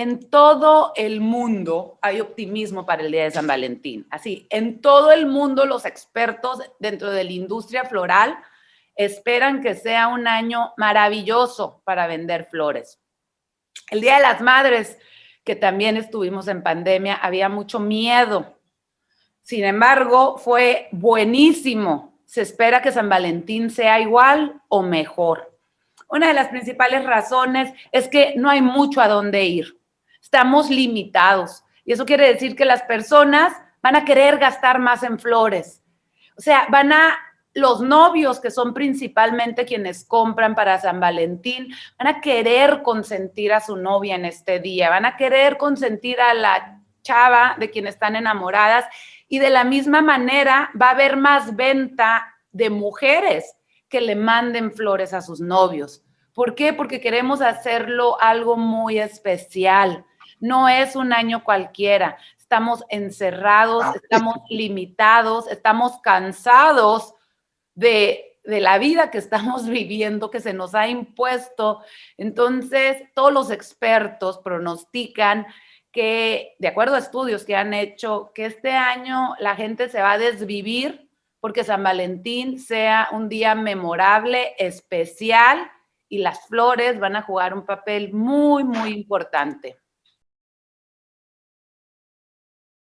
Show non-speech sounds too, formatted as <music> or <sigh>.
en todo el mundo hay optimismo para el Día de San Valentín. Así, en todo el mundo los expertos dentro de la industria floral esperan que sea un año maravilloso para vender flores. El Día de las Madres, que también estuvimos en pandemia, había mucho miedo. Sin embargo, fue buenísimo. Se espera que San Valentín sea igual o mejor. Una de las principales razones es que no hay mucho a dónde ir. Estamos limitados. Y eso quiere decir que las personas van a querer gastar más en flores. O sea, van a los novios, que son principalmente quienes compran para San Valentín, van a querer consentir a su novia en este día, van a querer consentir a la chava de quien están enamoradas y de la misma manera va a haber más venta de mujeres que le manden flores a sus novios. ¿Por qué? Porque queremos hacerlo algo muy especial. No es un año cualquiera. Estamos encerrados, ah. estamos limitados, estamos cansados de, de la vida que estamos <laughs> viviendo, que se nos ha impuesto. Entonces, todos los expertos pronostican que, de acuerdo a estudios que han hecho, que este año la gente se va a desvivir porque San Valentín sea un día memorable, especial y las flores van a jugar un papel muy, muy importante.